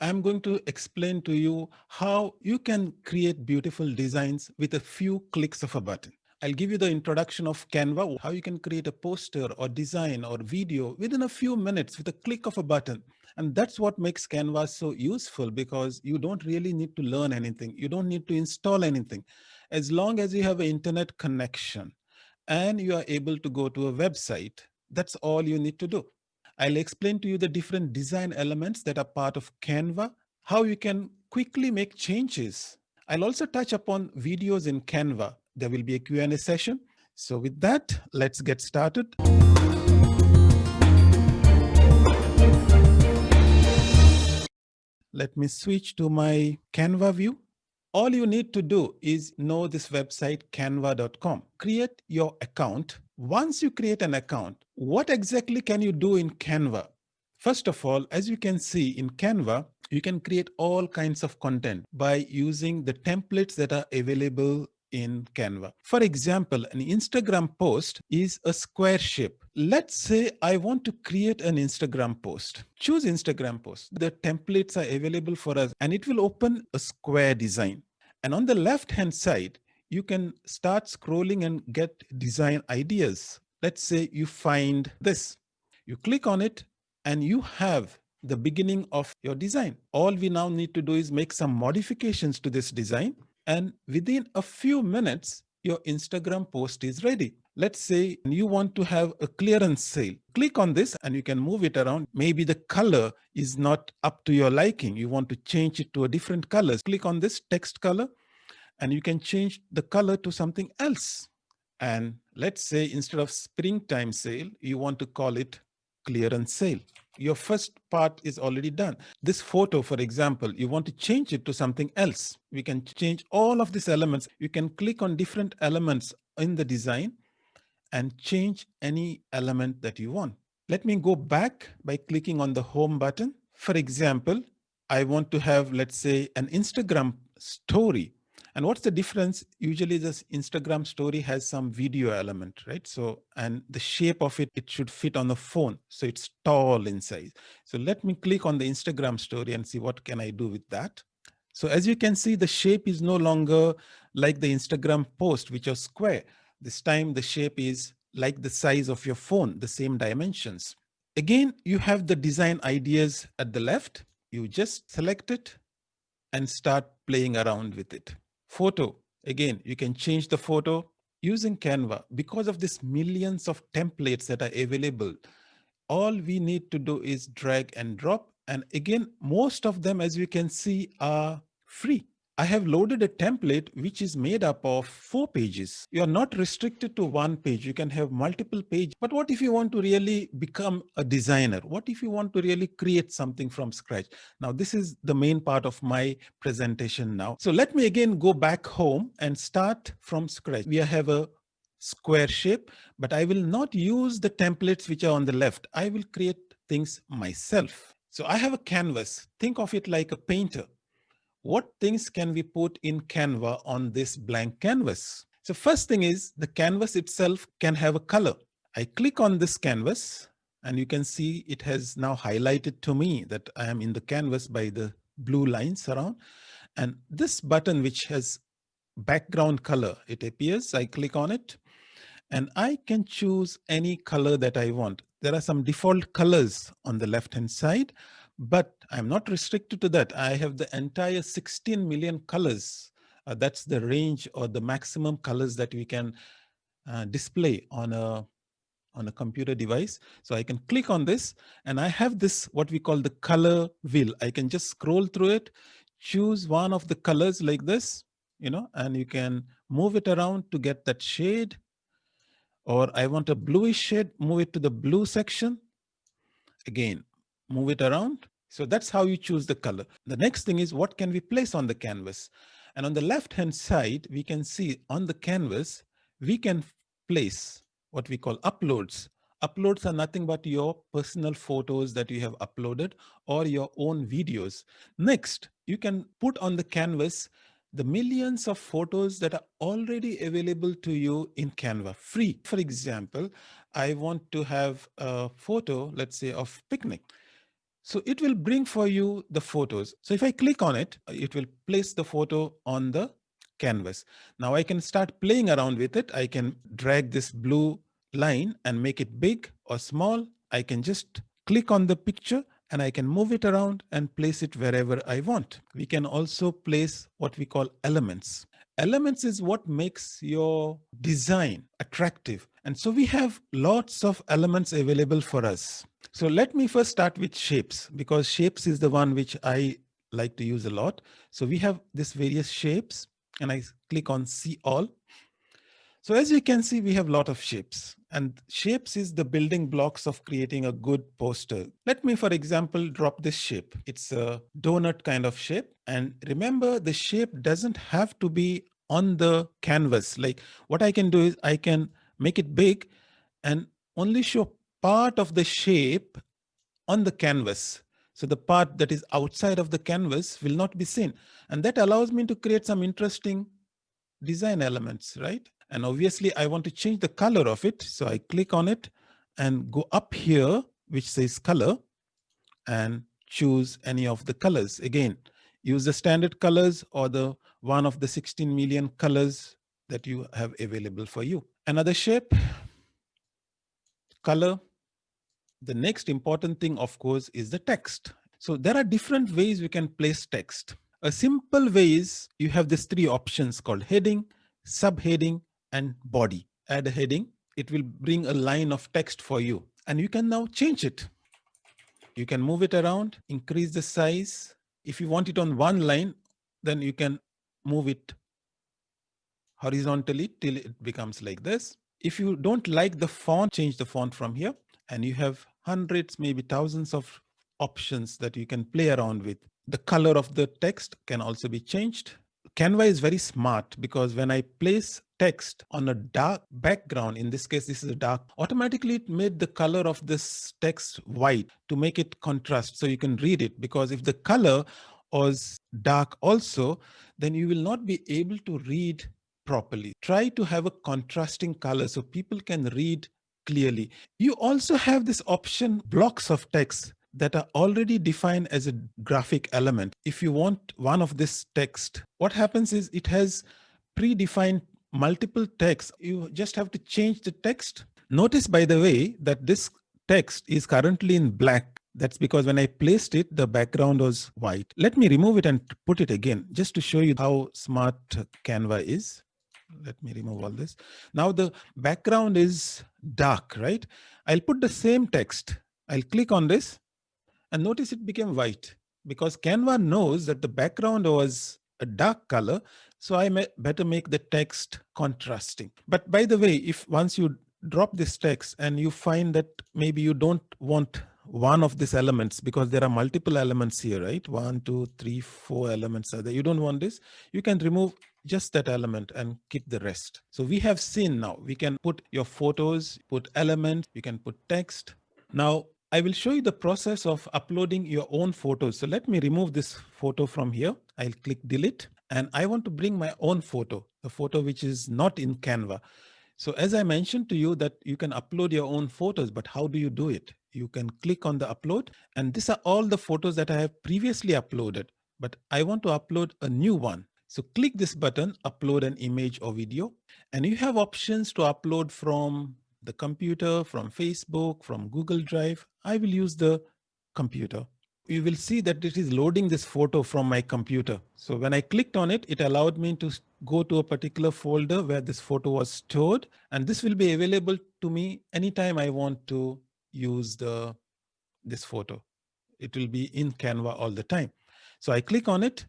I'm going to explain to you how you can create beautiful designs with a few clicks of a button. I'll give you the introduction of Canva, how you can create a poster or design or video within a few minutes with a click of a button. And that's what makes Canva so useful because you don't really need to learn anything. You don't need to install anything. As long as you have an internet connection and you are able to go to a website, that's all you need to do. I'll explain to you the different design elements that are part of Canva, how you can quickly make changes. I'll also touch upon videos in Canva. There will be a Q&A session. So with that, let's get started. Let me switch to my Canva view. All you need to do is know this website canva.com. Create your account. Once you create an account, what exactly can you do in Canva? First of all, as you can see in Canva, you can create all kinds of content by using the templates that are available in Canva. For example, an Instagram post is a square shape. Let's say I want to create an Instagram post. Choose Instagram post. The templates are available for us and it will open a square design. And on the left hand side, you can start scrolling and get design ideas. Let's say you find this. You click on it and you have the beginning of your design. All we now need to do is make some modifications to this design and within a few minutes, your Instagram post is ready. Let's say you want to have a clearance sale. Click on this and you can move it around. Maybe the color is not up to your liking. You want to change it to a different color. Click on this text color and you can change the color to something else. And let's say instead of springtime sale, you want to call it clearance sale your first part is already done. This photo, for example, you want to change it to something else. We can change all of these elements. You can click on different elements in the design and change any element that you want. Let me go back by clicking on the home button. For example, I want to have, let's say, an Instagram story and what's the difference? Usually this Instagram story has some video element, right? So, and the shape of it, it should fit on the phone. So it's tall in size. So let me click on the Instagram story and see what can I do with that. So as you can see, the shape is no longer like the Instagram post, which are square. This time the shape is like the size of your phone, the same dimensions. Again, you have the design ideas at the left. You just select it and start playing around with it. Photo, again, you can change the photo using Canva. Because of this millions of templates that are available, all we need to do is drag and drop. And again, most of them, as you can see, are free. I have loaded a template which is made up of four pages. You are not restricted to one page. You can have multiple pages. But what if you want to really become a designer? What if you want to really create something from scratch? Now, this is the main part of my presentation now. So let me again go back home and start from scratch. We have a square shape, but I will not use the templates which are on the left. I will create things myself. So I have a canvas. Think of it like a painter what things can we put in Canva on this blank canvas? So first thing is the canvas itself can have a color. I click on this canvas and you can see it has now highlighted to me that I am in the canvas by the blue lines around. And this button which has background color, it appears, I click on it and I can choose any color that I want. There are some default colors on the left hand side. But I'm not restricted to that. I have the entire 16 million colors. Uh, that's the range or the maximum colors that we can uh, display on a on a computer device. So I can click on this and I have this what we call the color wheel. I can just scroll through it, choose one of the colors like this, you know, and you can move it around to get that shade. Or I want a bluish shade, move it to the blue section. Again, move it around. So that's how you choose the color. The next thing is what can we place on the canvas? And on the left hand side, we can see on the canvas, we can place what we call uploads. Uploads are nothing but your personal photos that you have uploaded or your own videos. Next, you can put on the canvas the millions of photos that are already available to you in Canva free. For example, I want to have a photo, let's say of picnic. So it will bring for you the photos. So if I click on it, uh, it will place the photo on the canvas. Now I can start playing around with it. I can drag this blue line and make it big or small. I can just click on the picture and I can move it around and place it wherever I want. We can also place what we call elements. Elements is what makes your design attractive. And so we have lots of elements available for us. So let me first start with shapes because shapes is the one which I like to use a lot. So we have this various shapes and I click on see all. So as you can see, we have a lot of shapes and shapes is the building blocks of creating a good poster. Let me, for example, drop this shape. It's a donut kind of shape. And remember the shape doesn't have to be on the canvas. Like what I can do is I can make it big and only show part of the shape on the canvas. So the part that is outside of the canvas will not be seen. And that allows me to create some interesting design elements, right? And obviously I want to change the color of it. So I click on it and go up here, which says color and choose any of the colors. Again, use the standard colors or the one of the 16 million colors that you have available for you. Another shape, color. The next important thing, of course, is the text. So there are different ways we can place text. A simple way is you have these three options called heading, subheading, and body. Add a heading. It will bring a line of text for you. And you can now change it. You can move it around, increase the size. If you want it on one line, then you can move it horizontally till it becomes like this. If you don't like the font, change the font from here. And you have hundreds, maybe thousands of options that you can play around with. The color of the text can also be changed. Canva is very smart because when I place text on a dark background, in this case, this is a dark, automatically it made the color of this text white to make it contrast so you can read it. Because if the color was dark also, then you will not be able to read properly. Try to have a contrasting color so people can read clearly. You also have this option blocks of text that are already defined as a graphic element. If you want one of this text, what happens is it has predefined multiple text. You just have to change the text. Notice, by the way, that this text is currently in black. That's because when I placed it, the background was white. Let me remove it and put it again, just to show you how smart Canva is. Let me remove all this. Now the background is dark, right? I'll put the same text. I'll click on this and notice it became white because Canva knows that the background was a dark color. So I may better make the text contrasting. But by the way, if once you drop this text and you find that maybe you don't want one of these elements because there are multiple elements here, right? One, two, three, four elements are there. You don't want this. You can remove just that element and keep the rest. So we have seen now, we can put your photos, put elements, you can put text. Now I will show you the process of uploading your own photos. So let me remove this photo from here. I'll click delete and I want to bring my own photo, the photo which is not in Canva. So as I mentioned to you that you can upload your own photos, but how do you do it? You can click on the upload and these are all the photos that I have previously uploaded, but I want to upload a new one. So click this button, upload an image or video, and you have options to upload from the computer, from Facebook, from Google Drive. I will use the computer. You will see that it is loading this photo from my computer. So when I clicked on it, it allowed me to go to a particular folder where this photo was stored. And this will be available to me anytime I want to use the this photo. It will be in Canva all the time. So I click on it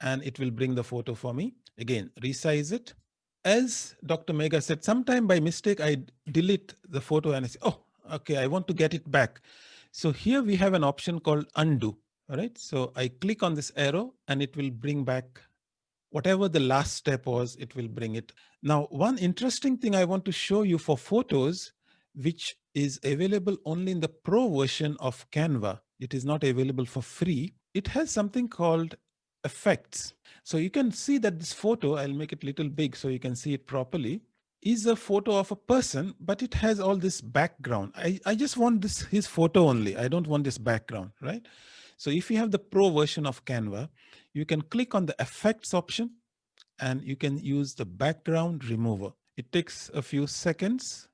and it will bring the photo for me. Again, resize it as Dr. Mega said, sometime by mistake, I delete the photo and I say, oh, okay, I want to get it back. So here we have an option called undo. All right. So I click on this arrow and it will bring back whatever the last step was, it will bring it. Now, one interesting thing I want to show you for photos, which is available only in the pro version of Canva. It is not available for free. It has something called effects. So you can see that this photo, I'll make it a little big so you can see it properly. is a photo of a person, but it has all this background. I, I just want this his photo only. I don't want this background, right? So if you have the pro version of Canva, you can click on the effects option and you can use the background remover. It takes a few seconds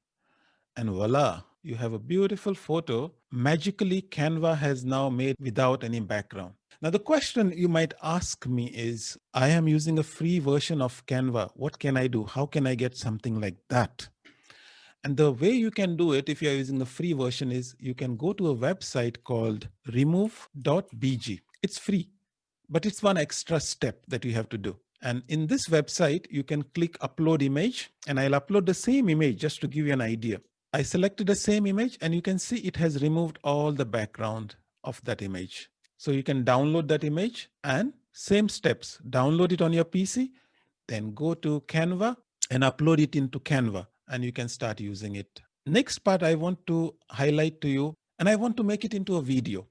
and voila, you have a beautiful photo magically Canva has now made without any background. Now the question you might ask me is, I am using a free version of Canva. What can I do? How can I get something like that? And the way you can do it if you're using the free version is you can go to a website called remove.bg. It's free, but it's one extra step that you have to do. And in this website, you can click upload image and I'll upload the same image just to give you an idea. I selected the same image and you can see it has removed all the background of that image. So you can download that image and same steps, download it on your PC, then go to Canva and upload it into Canva and you can start using it. Next part I want to highlight to you and I want to make it into a video,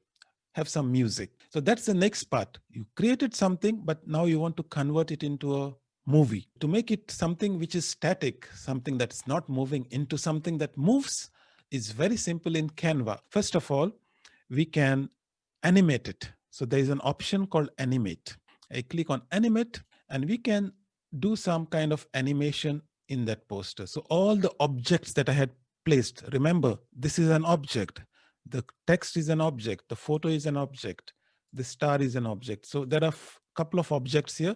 have some music. So that's the next part. You created something, but now you want to convert it into a movie to make it something which is static, something that's not moving into something that moves is very simple in Canva. First of all, we can animate it. So there is an option called animate. I click on animate and we can do some kind of animation in that poster. So all the objects that I had placed, remember, this is an object. The text is an object. The photo is an object. The star is an object. So there are a couple of objects here.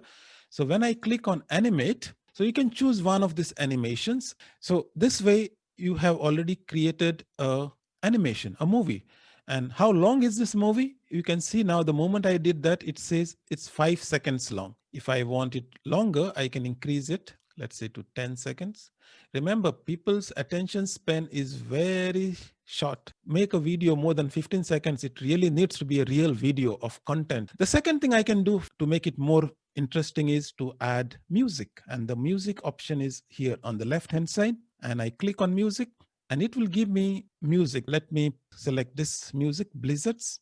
So when I click on animate, so you can choose one of these animations. So this way you have already created a animation, a movie. And how long is this movie? You can see now the moment I did that, it says it's five seconds long. If I want it longer, I can increase it, let's say to 10 seconds. Remember, people's attention span is very short. Make a video more than 15 seconds. It really needs to be a real video of content. The second thing I can do to make it more interesting is to add music. And the music option is here on the left hand side. And I click on music and it will give me music. Let me select this music, Blizzards.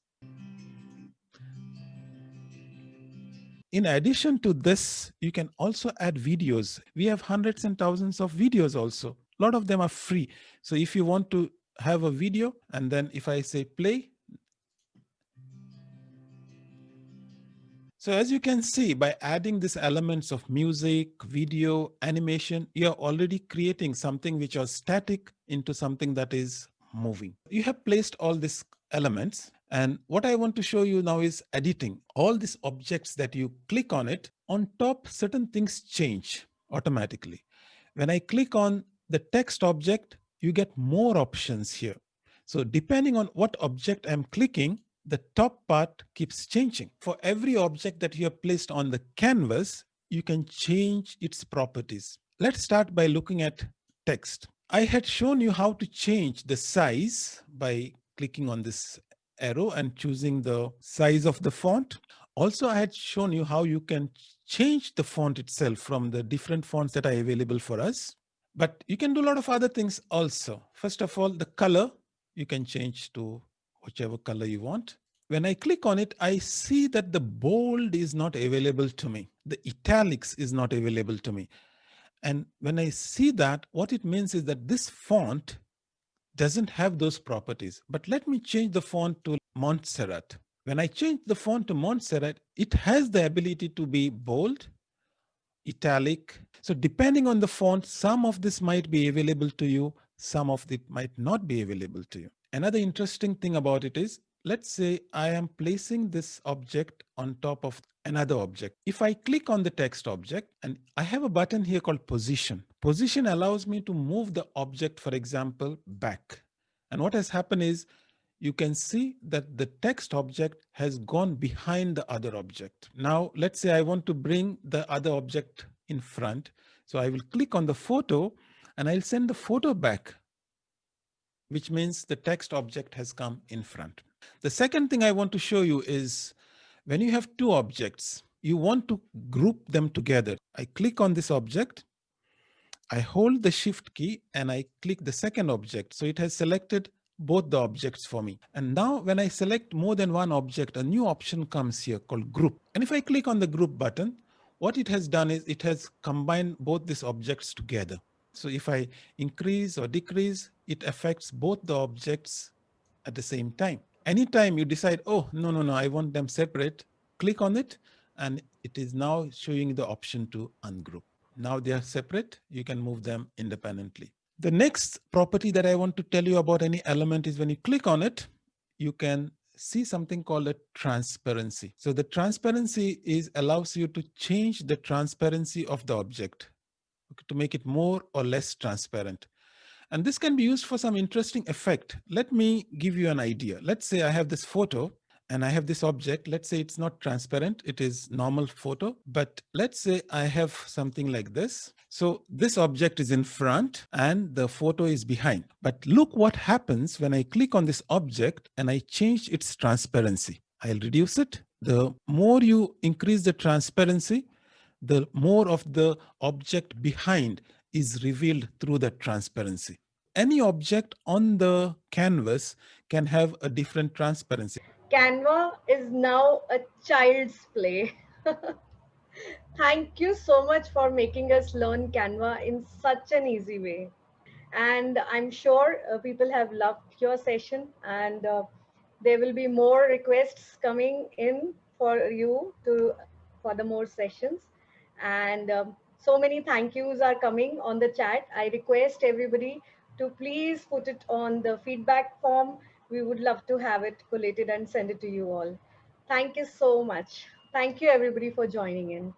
In addition to this, you can also add videos. We have hundreds and thousands of videos also. A lot of them are free. So if you want to have a video and then if I say play, So as you can see, by adding these elements of music, video, animation, you're already creating something which are static into something that is moving. You have placed all these elements. And what I want to show you now is editing. All these objects that you click on it, on top, certain things change automatically. When I click on the text object, you get more options here. So depending on what object I'm clicking, the top part keeps changing. For every object that you have placed on the canvas, you can change its properties. Let's start by looking at text. I had shown you how to change the size by clicking on this arrow and choosing the size of the font. Also, I had shown you how you can change the font itself from the different fonts that are available for us. But you can do a lot of other things also. First of all, the color you can change to whichever color you want. When I click on it, I see that the bold is not available to me. The italics is not available to me. And when I see that, what it means is that this font doesn't have those properties. But let me change the font to Montserrat. When I change the font to Montserrat, it has the ability to be bold, italic. So depending on the font, some of this might be available to you, some of it might not be available to you. Another interesting thing about it is, let's say I am placing this object on top of another object. If I click on the text object and I have a button here called position. Position allows me to move the object, for example, back. And what has happened is you can see that the text object has gone behind the other object. Now, let's say I want to bring the other object in front. So I will click on the photo and I'll send the photo back which means the text object has come in front. The second thing I want to show you is when you have two objects, you want to group them together. I click on this object, I hold the shift key and I click the second object. So it has selected both the objects for me. And now when I select more than one object, a new option comes here called group. And if I click on the group button, what it has done is it has combined both these objects together. So if I increase or decrease, it affects both the objects at the same time. Anytime you decide, oh, no, no, no, I want them separate, click on it, and it is now showing the option to ungroup. Now they are separate, you can move them independently. The next property that I want to tell you about any element is when you click on it, you can see something called a transparency. So the transparency is allows you to change the transparency of the object to make it more or less transparent. And this can be used for some interesting effect. Let me give you an idea. Let's say I have this photo and I have this object. Let's say it's not transparent. It is normal photo, but let's say I have something like this. So this object is in front and the photo is behind. But look what happens when I click on this object and I change its transparency. I'll reduce it. The more you increase the transparency, the more of the object behind is revealed through the transparency. Any object on the canvas can have a different transparency. Canva is now a child's play. Thank you so much for making us learn Canva in such an easy way. And I'm sure uh, people have loved your session and uh, there will be more requests coming in for you to for the more sessions. And um, so many thank yous are coming on the chat. I request everybody to please put it on the feedback form we would love to have it collated and send it to you all. Thank you so much. Thank you everybody for joining in.